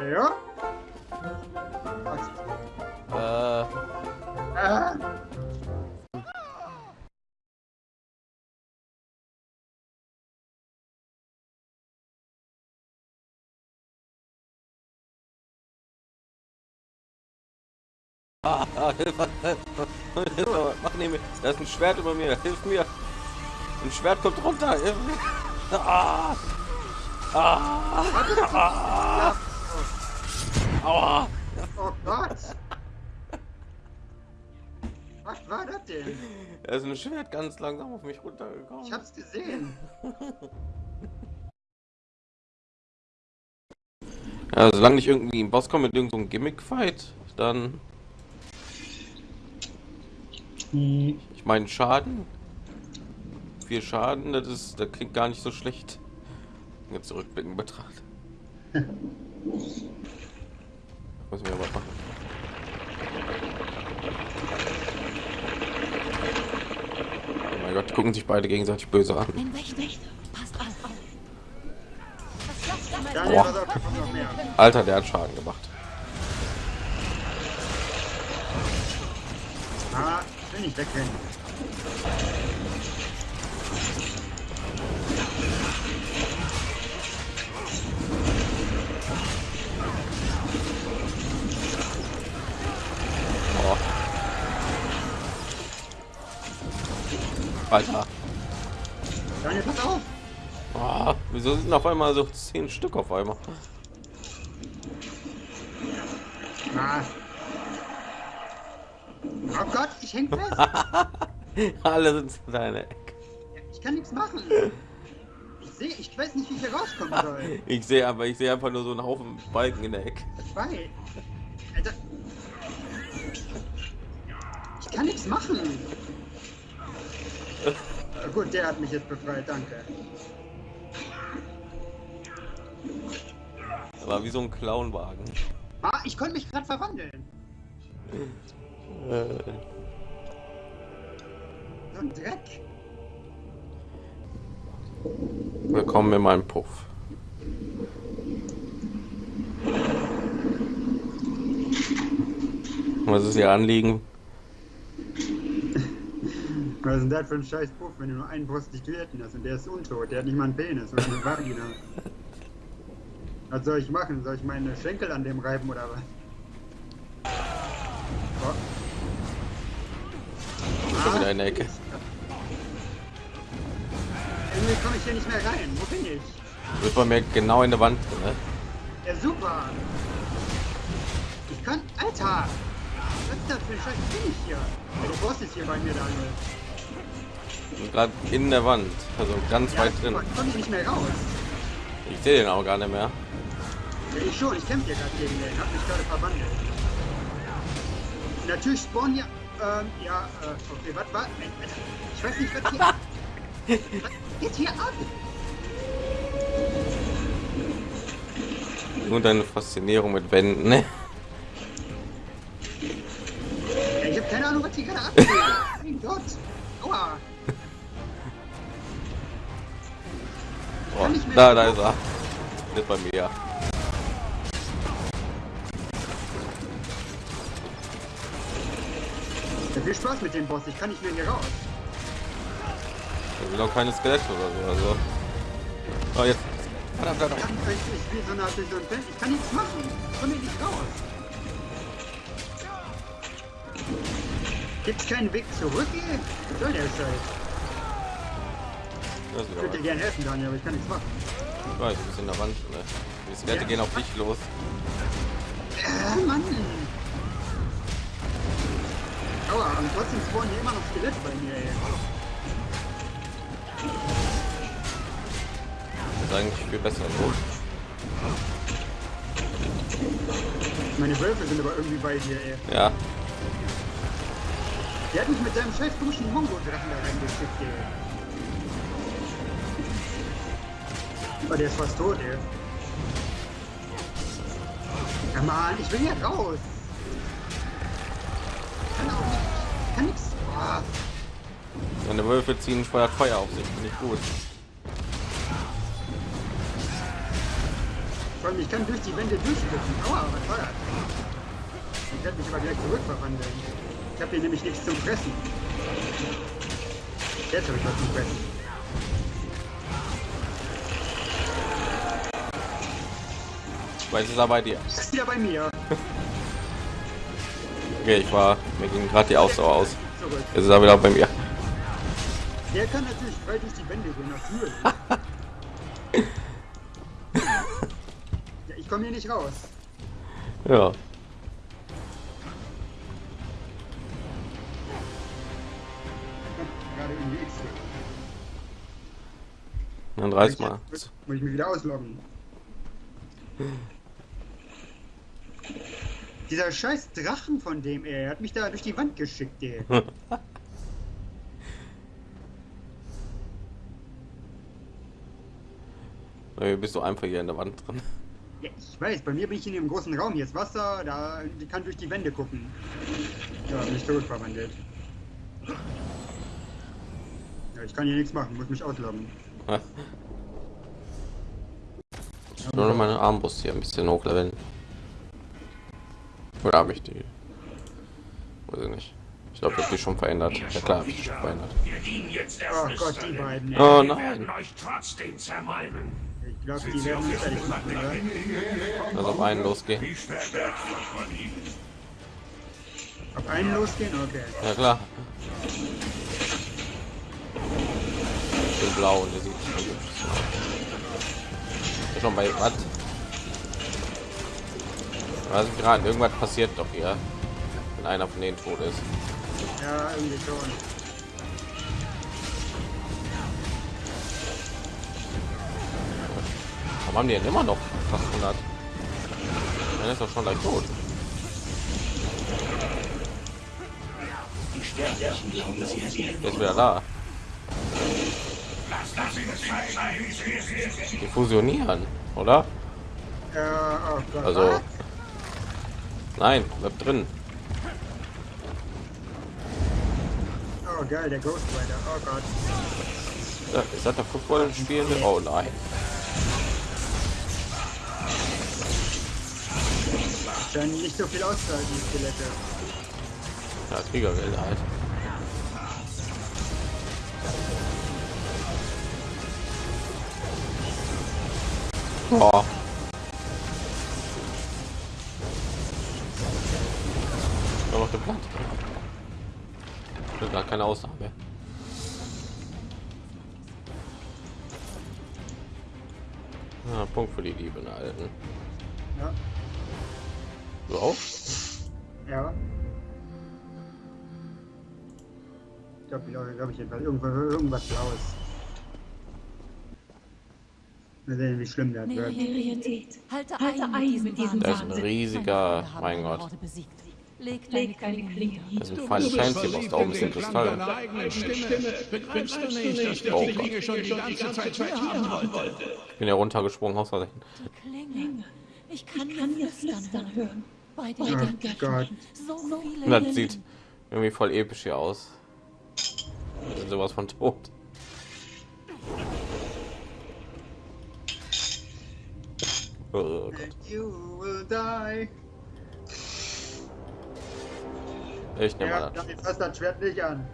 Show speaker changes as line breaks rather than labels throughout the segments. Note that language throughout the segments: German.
Ja.
Äh,
Ah.
Ah, ah, Hilfe, Hilfe, mach neben mir. Da ist ein Schwert über mir. Hilf mir. Ein Schwert kommt runter. Hilf mir. Ah, ah, ah, aua.
Oh Gott. Was war das denn?
Da ist ein Schwert ganz langsam auf mich runtergekommen.
Ich hab's gesehen.
Ja, solange nicht irgendwie ein Boss kommt mit irgendeinem so Gimmick-Fight, dann. Ich meine Schaden. Viel Schaden, das ist, das klingt gar nicht so schlecht. Jetzt zurückblicken betrachtet. Müssen wir aber machen. Oh mein Gott, die gucken sich beide gegenseitig böse an. Boah.
da.
Alter, der hat Schaden gemacht.
Will nicht wegrennen.
Oh. Alter.
Daniel, pass auf.
Oh, wieso sind auf einmal so zehn Stück auf einmal?
Ah. Gott, ich häng fest.
Alle sind in deine Ecke.
Ich kann nichts machen. Ich sehe, ich weiß nicht, wie ich hier rauskommen soll.
Ich sehe aber, ich sehe einfach nur so einen Haufen Balken in der Ecke.
Zwei. Alter. Ich kann nichts machen. Gut, der hat mich jetzt befreit, danke.
Aber wie so ein Clownwagen.
Ah, ich konnte mich gerade verwandeln.
Äh,
So ein Dreck.
willkommen in meinem Puff. Was ist Ihr Anliegen?
Was ist denn das für ein scheiß Puff, wenn du nur einen Prostituierten hast und der ist untot, der hat nicht mal einen Penis oder eine Vagina. Was soll ich machen? Soll ich meine Schenkel an dem reiben oder was? Oh.
Schon wieder in der Ecke.
Irgendwie komme ich hier nicht mehr rein. Wo bin ich?
Wird bei mir genau in der Wand drin, ne?
Ja, super. Ich kann... Alter! Was ist das für ein Scheiß? Bin ich hier? Ja, der Boss ist hier bei mir, Daniel.
Gerade in der Wand, also ganz
Ja,
weit drin.
super. Ich hier nicht mehr raus.
Ich sehe den auch gar nicht mehr.
Ja, ich schon. Ich kämpfe hier gerade gegen den. Hab mich gerade verwandelt. Natürlich spawnen ja... Ähm, ja, äh, okay, was war... Ich weiß nicht, was hier... was geht hier ab?
Nur deine Faszinierung mit Wänden, ne?
Ja, ich habe keine Ahnung, was hier gerade abgeht. mein Gott. Aua.
Oh, da,
das
da ist er. Nicht bei mir.
Viel Spaß mit dem Boss. Ich kann nicht mehr hier raus.
Da sind auch keine Skelette oder so. Also. Oh, jetzt. Verdammt,
Ich
verdammt.
kann ich, ich spiele so durch so ein Feld. Ich kann nichts machen. Ich komme hier nicht raus. Gibt's keinen Weg zurück, ey? Was soll der Scheiß? Ich würde dir gerne helfen, Daniel, aber ich kann nichts machen.
Ich weiß, du bist in der Wand. Ne? Die Skelette
Ja.
gehen auf dich los.
Äh, Mann. Aua, und trotzdem spawnen hier immer noch Skelette bei mir, ey.
Das ist eigentlich viel besser so.
Meine Wölfe sind aber irgendwie bei dir, ey.
Ja.
Der hat mich mit seinem scheiß komischen Mongo-Drachen da reingeschickt, ey. Aber der ist fast tot, ey. Ja, Mann, ich will hier raus. Kann auch nicht. Kann nix. Oh.
Seine Wölfe ziehen feuert Feuer auf sich. Finde ich gut.
Vor allem, ich kann durch die Wände durchschlüpfen. Aua, was war das? Ich werde mich aber gleich zurückverwandeln. Ich habe hier nämlich nichts zum Fressen. Jetzt habe ich was zum Fressen.
Weil es ist er bei dir.
Ist wieder bei mir.
Okay, ich war mir ging gerade die Ausdauer aus. Jetzt ist er wieder bei mir.
Der kann natürlich frei durch die Wände gehen, natürlich. ja, ich komme hier nicht raus.
Ja. Dann reiß mal.
Muss ich mich wieder ausloggen. Dieser scheiß Drachen von dem er hat mich da durch die Wand geschickt, ey.
Äh, Bist du einfach hier in der Wand drin?
Ja, ich weiß, bei mir bin ich in dem großen Raum. Hier ist Wasser, da kann durch die Wände gucken. Ja, bin ich zurückverwandelt. Ja, ich kann hier nichts machen, muss mich
will nur noch meine Armbrust hier ein bisschen hochleveln. Oder habe ich die? Weiß ich nicht. Ich glaube, ich habe die schon verändert. Ja klar, habe ich die schon verändert.
Wir dienen jetzt der
Oh Gott, die beiden.
Oh nein.
euch trotzdem zermalmen.
Ich glaube, die werden fertig machen, oder?
Also auf einen losgehen.
Auf einen losgehen? Okay.
Ja klar. Ich bin blau und der sieht Schon bei was? Also gerade irgendwas passiert doch hier, wenn einer von denen tot ist.
Ja, irgendwie schon.
Warum haben die denn immer noch fast 100? Dann ist doch schon gleich tot. Der ist wieder da. Die fusionieren, oder? Also? Nein, bleibt drin.
Oh geil, der Ghost Rider. Oh Gott.
Ja, Ist das der Football spielende? Oh nein.
Scheinen nicht so viel auszuhalten, die Skelette.
Ja, Kriegerwelle halt. Boah. Keine Aussage. Ah, Punkt für die Liebe, ne, Alten.
Ja.
Du auch?
Ja. Ich glaube, glaube glaub ich jedenfalls. Irgendwas, irgendwas Blaues. Wir sehen, wie schlimm der wird.
Halte, ein,
mit diesem
Da ist ein riesiger, mein Gott.
Leg
Leg deine Klinge
Das
hin.
sind Final Fantasy Boss, da oben ist ein Kristall. Oh
die die?
Ich bin ja runtergesprungen aus Versehen.
Klinge. Ich kann, dir
flüstern hören.
Bei
Oh
den
Gott.
Göttern. So viele
Das sieht irgendwie voll episch hier aus. Sind sowas von tot. Oh Gott. Ich nehme
Ja,
das.
damit fasst das Schwert nicht an.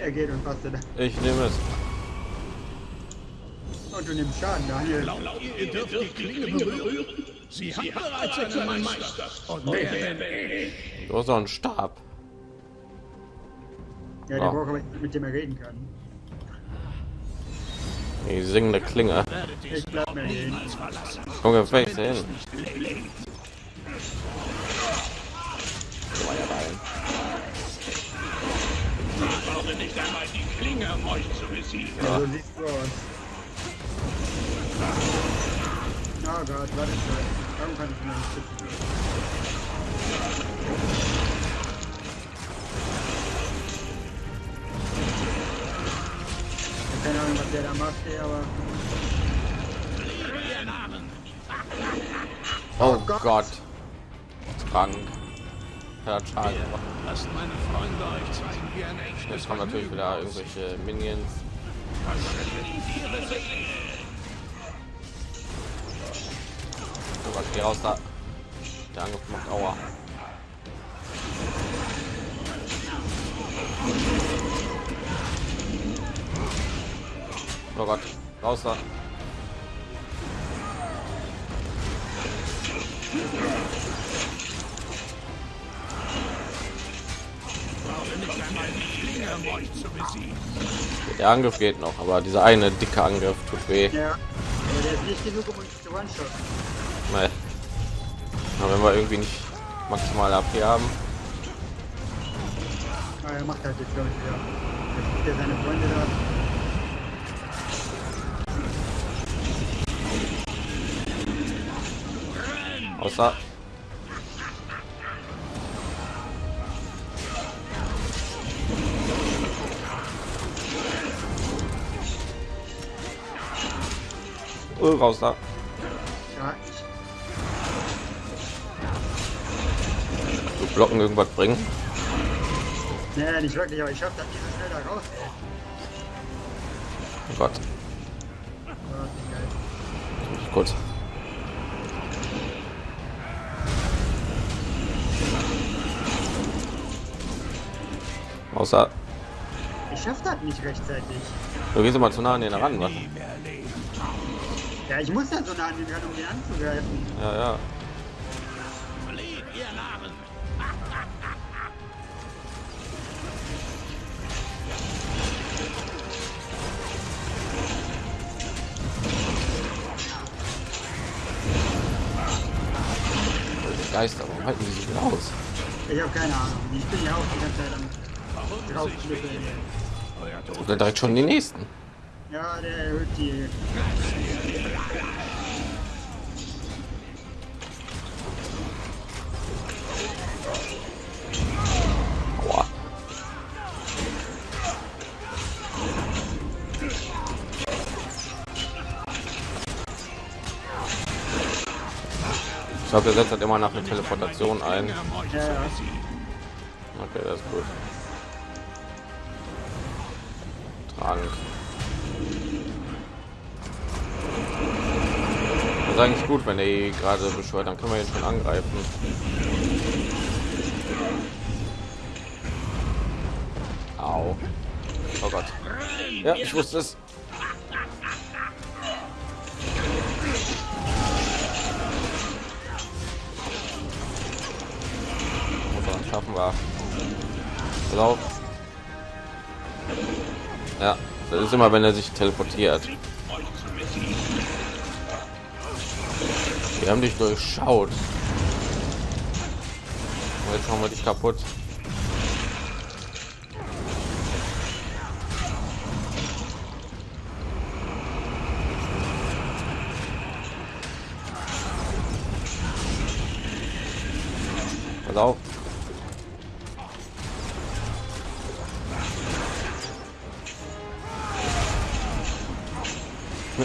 Er geht und fasst es.
Ich nehme es.
Und du nimmst Schaden, Daniel.
Ihr dürft die Klinge berühren. Sie hat bereits einen Meister. Und wer denn ich?
Du hast doch einen Stab.
Ja, der
Ah.
braucht mit dem er reden kann.
Die singende Klinge.
Ich bleib mir hin.
Der hin? Feuerball.
Ich brauche nicht einmal die Klinge, um euch zu besiegen.
Also nicht so. Oh Gott, warte schnell. Warum kann ich mir nicht schützen? keine Ahnung, was der da macht, ey, aber...
Oh, oh
Gott.
Gott. Krank. Ja, Schaden.
Lasst meine Freunde euch zeigen, wie ein echtes
Jetzt kommen natürlich wieder irgendwelche Minions. So, was geh raus da. Der Angriff macht Aua. Oh Gott, raus da. Der Angriff geht noch, aber dieser eine dicke Angriff tut weh.
Ja. Der ist nicht genug, um uns zu one-shot.
Nein. Aber wenn wir irgendwie nicht maximal AP haben,
Ah, er macht halt jetzt, glaube ich, wieder. Jetzt gibt er seine Freunde da.
außer Oh, raus da.
Ja,
So Blocken irgendwas bringen.
nee, nicht wirklich, aber ich schaff das nicht so schnell da raus, ey.
Richtig gut. Außer
Ich schaff das nicht rechtzeitig.
du gehst immer zu nah an den ran, was?
Ja, ich muss dann so nah an den ran, um den anzugreifen.
Ja, ja.
Flieht, ihr Narren!
Die Geister, warum halten die sich denn aus?
Ich habe keine Ahnung. Ich bin ja auch die ganze Zeit am
Oder direkt schon die nächsten.
Ja, der erhöht die.
Aua. Ich glaube, der setzt halt immer nach der Teleportation ein.
Ja.
Okay, das ist gut. Trank. Ist eigentlich gut, wenn er eh gerade beschwört, dann können wir ihn schon angreifen. Au. Oh Gott. Ja, ich wusste es. Schaffen wir. Lauf. Ja, das ist immer, wenn er sich teleportiert. Wir haben dich durchschaut. Und Jetzt machen wir dich kaputt. Pass auf.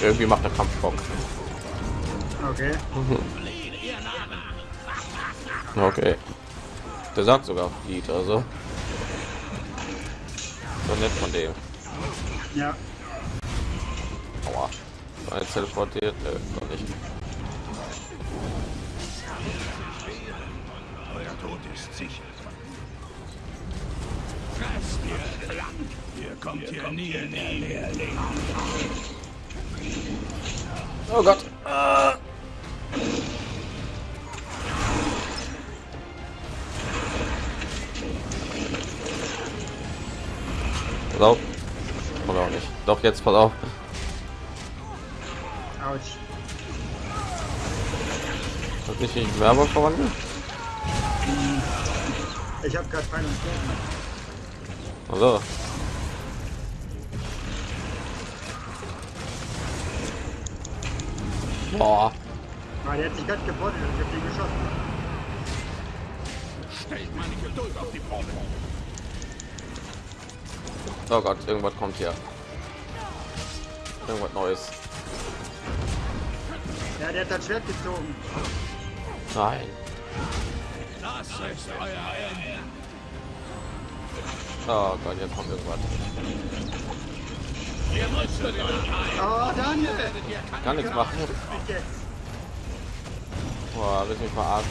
Irgendwie macht der Kampf Bock.
Okay.
Okay. Der sagt sogar Lied, also. So nett von dem.
Ja.
Aua. War jetzt teleportiert? Nö, doch nicht.
Euer Tod ist sicher. Ihr kommt hier nie näher.
Oh Gott. Pass auf. Oder auch nicht. Doch, jetzt pass auf.
Autsch.
Hat nicht in Werber verwandelt?
Ich habe gerade Bogen.
Also. Boah.
Ah, der hat sich gerade geportet und ich hab den geschossen.
Stellt meine Geduld auf die Probe.
Oh Gott, irgendwas kommt hier. irgendwas Neues.
Ja, der hat das Schwert gezogen.
Nein.
Das ist euer Ende.
Oh Gott, jetzt kommt irgendwas.
Oh, Daniel!
Kann nichts machen. Boah, willst mich verarschen?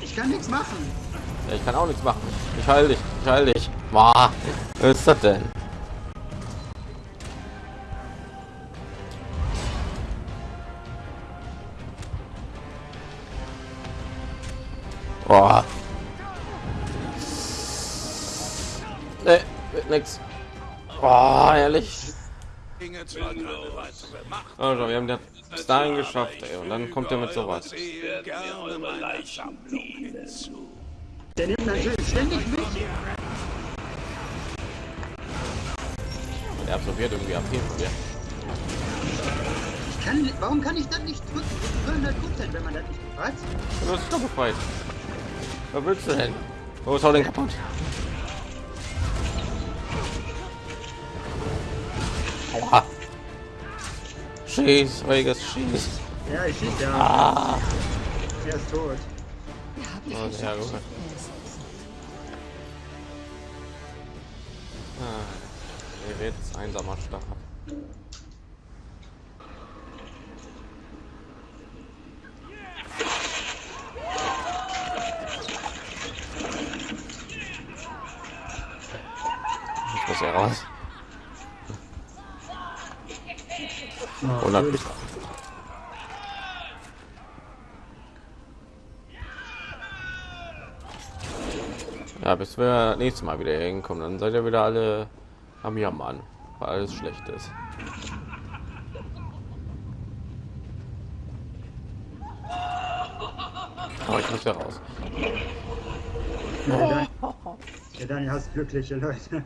Ich kann nichts machen.
Ja, ich kann auch nichts machen. Ich heil dich, ich heil dich. Boah, was ist das denn? Boah. Nee, wird nix. Boah, ehrlich. Also, wir haben das bis dahin geschafft, ey. Und dann kommt er mit sowas.
Gerne.
Der nimmt natürlich ständig mich.
Er absorbiert irgendwie AP von.
Ich kann, warum kann ich das nicht drücken? 200 Prozent, wenn man das nicht was?
Du hast doch befreit. Was willst du denn? Oh, ist hau den kaputt. Aua. Schieß, ruhiges Schieß.
Ja, ich schieße ja.
Ah.
Er ist tot.
Oh, Ist einsamer Start. Ich muss hier raus. 100
gut.
Ja, bis wir nächstes Mal wieder hinkommen, dann seid ihr wieder alle am Jammern, weil alles schlecht ist. Aber ich muss ja raus.
Ja, Dan- der Daniel hasst glückliche Leute.